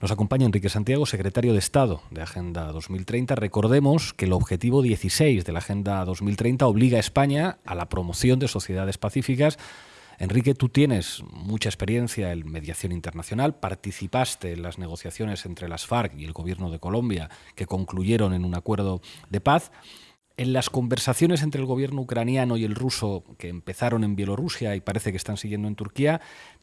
Nos acompaña Enrique Santiago, secretario de Estado de Agenda 2030. Recordemos que el objetivo 16 de la Agenda 2030 obliga a España a la promoción de sociedades pacíficas. Enrique, tú tienes mucha experiencia en mediación internacional, participaste en las negociaciones entre las FARC y el gobierno de Colombia que concluyeron en un acuerdo de paz. En las conversaciones entre el gobierno ucraniano y el ruso que empezaron en Bielorrusia y parece que están siguiendo en Turquía,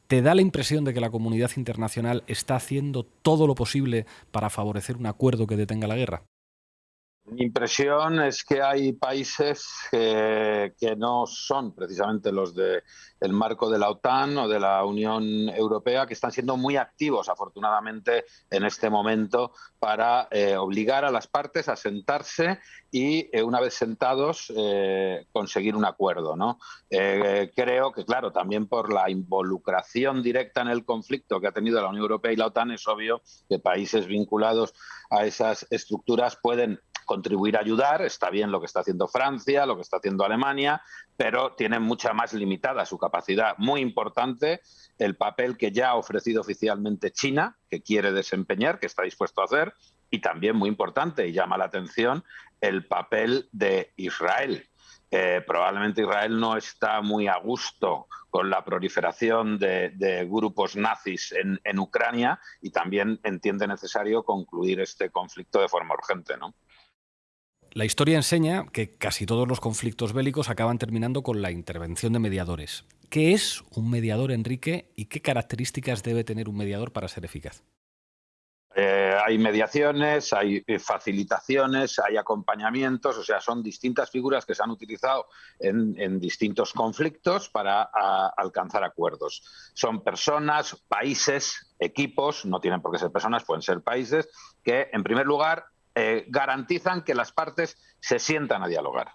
¿te da la impresión de que la comunidad internacional está haciendo todo lo posible para favorecer un acuerdo que detenga la guerra? Mi impresión es que hay países que, no son precisamente los del marco de la OTAN o de la Unión Europea que están siendo muy activos, afortunadamente, en este momento para eh, obligar a las partes a sentarse y, eh, una vez sentados, eh, conseguir un acuerdo. ¿no? creo que, claro, también por la involucración directa en el conflicto que ha tenido la Unión Europea y la OTAN, es obvio que países vinculados a esas estructuras pueden contribuir a ayudar, está bien lo que está haciendo Francia, lo que está haciendo Alemania, pero tiene mucha más limitada su capacidad. Muy importante el papel que ya ha ofrecido oficialmente China, que quiere desempeñar, que está dispuesto a hacer, y también muy importante y llama la atención el papel de Israel. Eh, probablemente Israel no está muy a gusto con la proliferación de, grupos nazis en, en, Ucrania y también entiende necesario concluir este conflicto de forma urgente. ¿no? La historia enseña que casi todos los conflictos bélicos acaban terminando con la intervención de mediadores. ¿Qué es un mediador, Enrique, y qué características debe tener un mediador para ser eficaz? Eh, hay mediaciones, hay eh, facilitaciones, hay acompañamientos, o sea, son distintas figuras que se han utilizado en, distintos conflictos para alcanzar acuerdos. Son personas, países, equipos, no tienen por qué ser personas, pueden ser países, que en primer lugar eh, garantizan que las partes se sientan a dialogar.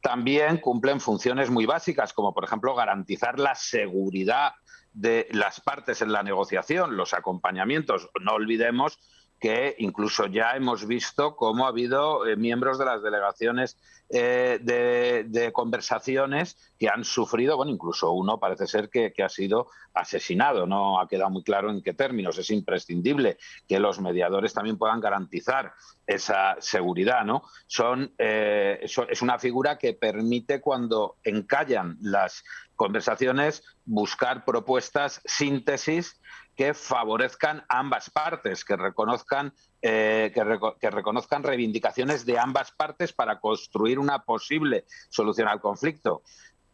También cumplen funciones muy básicas, como por ejemplo garantizar la seguridad de las partes en la negociación, los acompañamientos. No olvidemos que incluso ya hemos visto cómo ha habido eh, miembros de las delegaciones eh, de, conversaciones que han sufrido, bueno, incluso uno parece ser que, ha sido asesinado, no ha quedado muy claro en qué términos. Es imprescindible que los mediadores también puedan garantizar esa seguridad, ¿no? Son, eh, es una figura que permite cuando encallan las conversaciones buscar propuestas, síntesis que favorezcan ambas partes, que reconozcan, eh, que, reconozcan reivindicaciones de ambas partes para construir una posible solución al conflicto.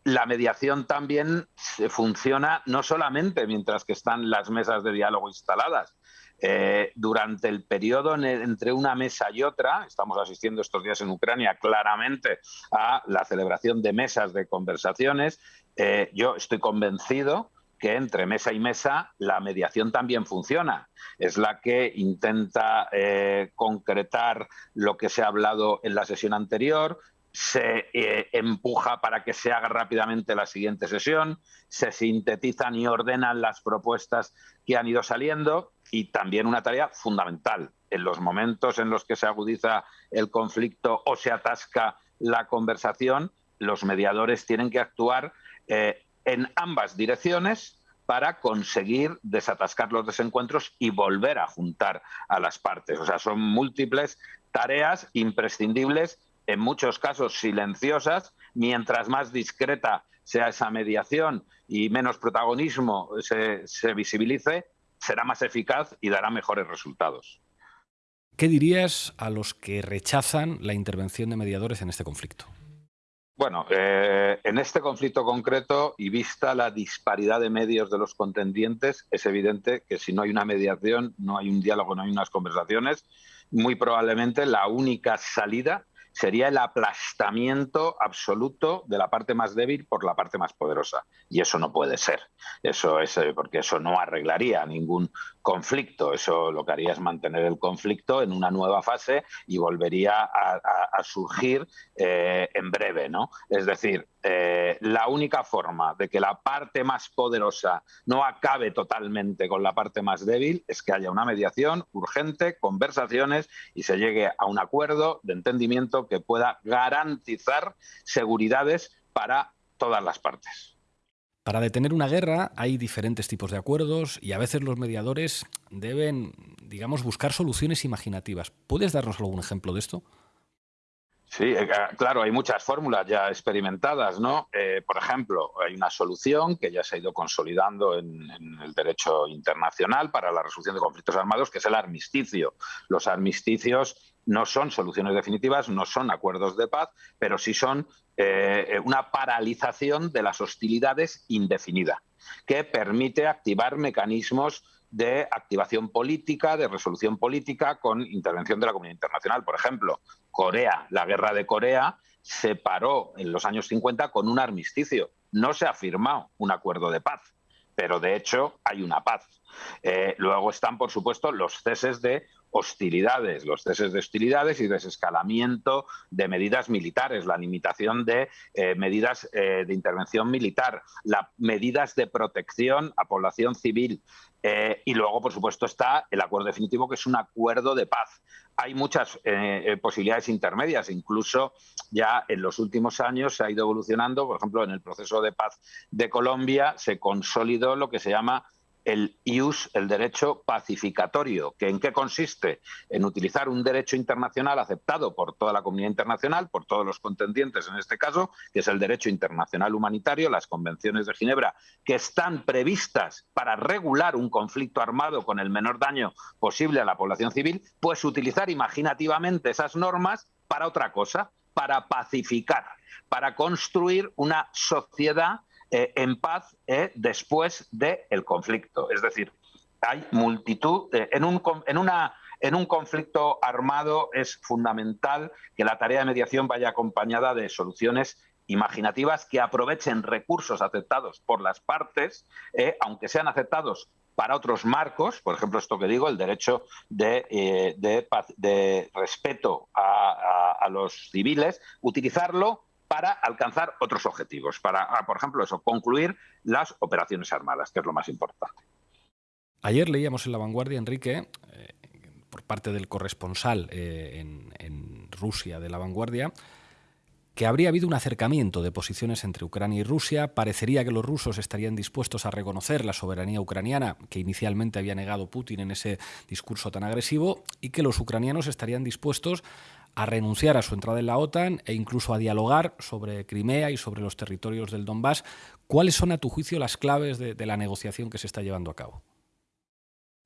La mediación también funciona no solamente mientras que están las mesas de diálogo instaladas, eh, durante el periodo entre una mesa y otra, estamos asistiendo estos días en Ucrania claramente a la celebración de mesas de conversaciones, eh, yo estoy convencido que entre mesa y mesa la mediación también funciona. Es la que intenta eh, concretar lo que se ha hablado en la sesión anterior, se empuja para que se haga rápidamente la siguiente sesión, se sintetizan y ordenan las propuestas que han ido saliendo y también una tarea fundamental en los momentos en los que se agudiza el conflicto o se atasca la conversación, los mediadores tienen que actuar eh, en ambas direcciones para conseguir desatascar los desencuentros y volver a juntar a las partes. O sea, son múltiples tareas imprescindibles, en muchos casos silenciosas, mientras más discreta sea esa mediación y menos protagonismo se, se visibilice, será más eficaz y dará mejores resultados. ¿Qué dirías a los que rechazan la intervención de mediadores en este conflicto? Bueno, eh, en este conflicto concreto y vista la disparidad de medios de los contendientes, es evidente que si no hay una mediación, no hay un diálogo, no hay unas conversaciones, muy probablemente la única salida sería el aplastamiento absoluto de la parte más débil por la parte más poderosa. Y eso no puede ser. Eso es eh, porque eso no arreglaría ningún conflicto. Eso lo que haría es mantener el conflicto en una nueva fase y volvería a, surgir eh, en breve. ¿no? Es decir, eh, la única forma de que la parte más poderosa no acabe totalmente con la parte más débil es que haya una mediación urgente, conversaciones y se llegue a un acuerdo de entendimiento que pueda garantizar seguridades para todas las partes. Para detener una guerra hay diferentes tipos de acuerdos y a veces los mediadores deben, digamos, buscar soluciones imaginativas. ¿Puedes darnos algún ejemplo de esto? Sí, eh, ah, claro, hay muchas fórmulas ya experimentadas, ¿no? Eh, por ejemplo, hay una solución que ya se ha ido consolidando en, el derecho internacional para la resolución de conflictos armados, que es el armisticio. Los armisticios no son soluciones definitivas, no son acuerdos de paz, pero sí son eh, una paralización de las hostilidades indefinida, que permite activar mecanismos de activación política, de resolución política con intervención de la comunidad internacional. Por ejemplo, Corea, la guerra de Corea, se paró en los años 50 con un armisticio. No se ha firmado un acuerdo de paz, pero de hecho hay una paz. Eh, luego están, por supuesto, los ceses de hostilidades, los ceses de hostilidades y desescalamiento de medidas militares, la limitación de eh, medidas eh, de intervención militar, las medidas de protección a población civil. Y luego, por supuesto, está el acuerdo definitivo, que es un acuerdo de paz. Hay muchas posibilidades intermedias, incluso ya en los últimos años se ha ido evolucionando, por ejemplo, en el proceso de paz de Colombia se consolidó lo que se llama el IUS, el derecho pacificatorio, que en qué consiste? En utilizar un derecho internacional aceptado por toda la comunidad internacional, por todos los contendientes en este caso, que es el derecho internacional humanitario, las convenciones de Ginebra, que están previstas para regular un conflicto armado con el menor daño posible a la población civil, pues utilizar imaginativamente esas normas para otra cosa, para pacificar, para construir una sociedad eh, en paz eh, después del conflicto. Es decir, hay multitud, en, un, en, una, en un conflicto armado es fundamental que la tarea de mediación vaya acompañada de soluciones imaginativas que aprovechen recursos aceptados por las partes, eh, aunque sean aceptados para otros marcos, por ejemplo, esto que digo, el derecho de, de, respeto a, los civiles, utilizarlo para alcanzar otros objetivos, para, ah, por ejemplo, eso, concluir las operaciones armadas, que es lo más importante. Ayer leíamos en La Vanguardia, Enrique, eh, por parte del corresponsal eh, en, en Rusia de La Vanguardia, que habría habido un acercamiento de posiciones entre Ucrania y Rusia. Parecería que los rusos estarían dispuestos a reconocer la soberanía ucraniana que inicialmente había negado Putin en ese discurso tan agresivo y que los ucranianos estarían dispuestos a renunciar a su entrada en la OTAN e incluso a dialogar sobre Crimea y sobre los territorios del Donbass. ¿Cuáles son, a tu juicio, las claves de, la negociación que se está llevando a cabo?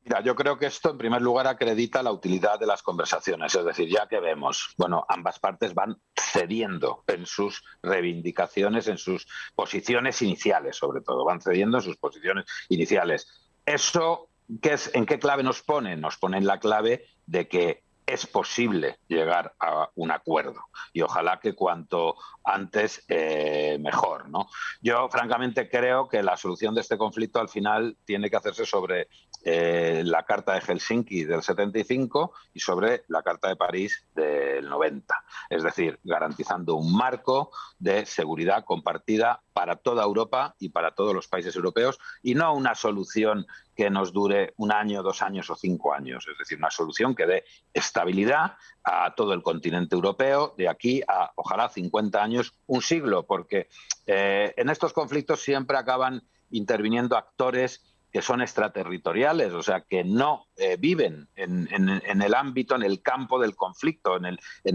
Mira, yo creo que esto en primer lugar acredita la utilidad de las conversaciones, es decir, ya que vemos, bueno, ambas partes van cediendo en sus reivindicaciones, en sus posiciones iniciales, sobre todo, van cediendo en sus posiciones iniciales. Eso, ¿qué es, ¿en qué clave nos pone? Nos pone en la clave de que es posible llegar a un acuerdo y ojalá que cuanto antes eh, mejor. ¿no? Yo francamente creo que la solución de este conflicto al final tiene que hacerse sobre eh, la Carta de Helsinki del 75 y sobre la Carta de París del 90. Es decir, garantizando un marco de seguridad compartida para toda Europa y para todos los países europeos y no una solución que nos dure un año, dos años o cinco años. Es decir, una solución que dé estabilidad a todo el continente europeo de aquí a, ojalá, 50 años, un siglo, porque eh, en estos conflictos siempre acaban interviniendo actores que son extraterritoriales, o sea, que no eh, viven en, el ámbito, en el campo del conflicto, en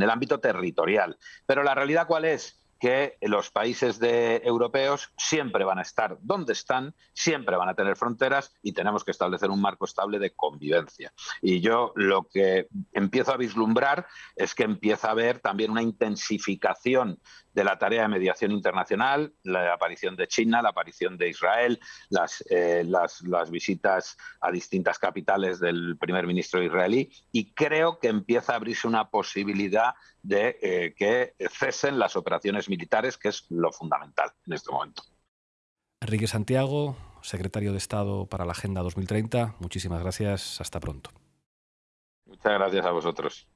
el, ámbito territorial. Pero la realidad cuál es? que los países de, europeos siempre van a estar donde están, siempre van a tener fronteras y tenemos que establecer un marco estable de convivencia. Y yo lo que empiezo a vislumbrar es que empieza a haber también una intensificación de la tarea de mediación internacional, la aparición de China, la aparición de Israel, las, eh, las, las, visitas a distintas capitales del primer ministro israelí y creo que empieza a abrirse una posibilidad de eh, que cesen las operaciones militares, que es lo fundamental en este momento. Enrique Santiago, secretario de Estado para la Agenda 2030, muchísimas gracias. Hasta pronto. Muchas gracias a vosotros.